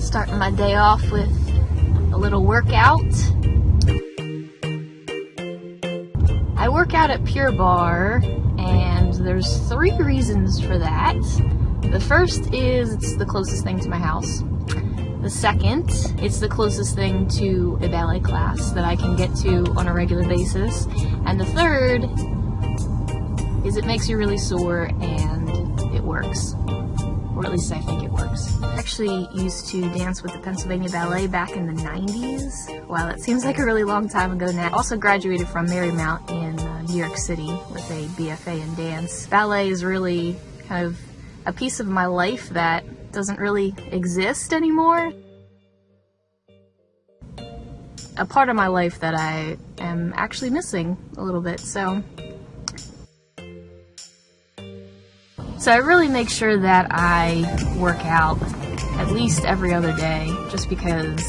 Starting my day off with a little workout. I work out at Pure Barre and there's three reasons for that. The first is it's the closest thing to my house. The second, it's the closest thing to a ballet class that I can get to on a regular basis. And the third is it makes you really sore and it works. Or at least I think it works. I actually used to dance with the Pennsylvania Ballet back in the 90s. Wow, that seems like a really long time ago now. I Also graduated from Marymount in uh, New York City with a BFA in dance. Ballet is really kind of a piece of my life that doesn't really exist anymore. A part of my life that I am actually missing a little bit, so. So I really make sure that I work out at least every other day just because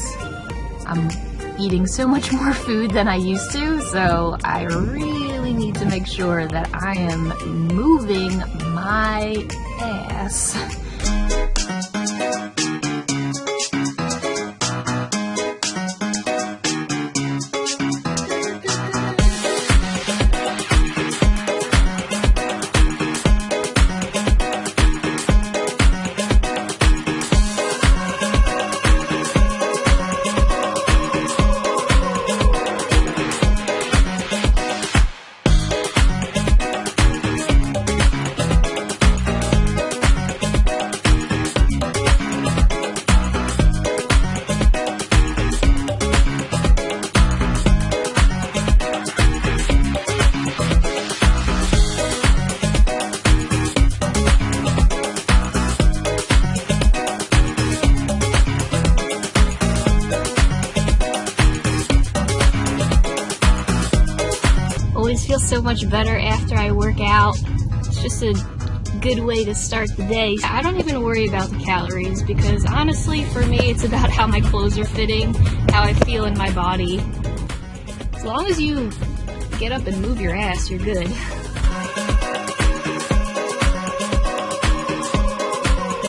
I'm eating so much more food than I used to, so I really need to make sure that I am moving my ass. Always feel so much better after I work out. It's just a good way to start the day. I don't even worry about the calories because honestly for me it's about how my clothes are fitting, how I feel in my body. As long as you get up and move your ass, you're good.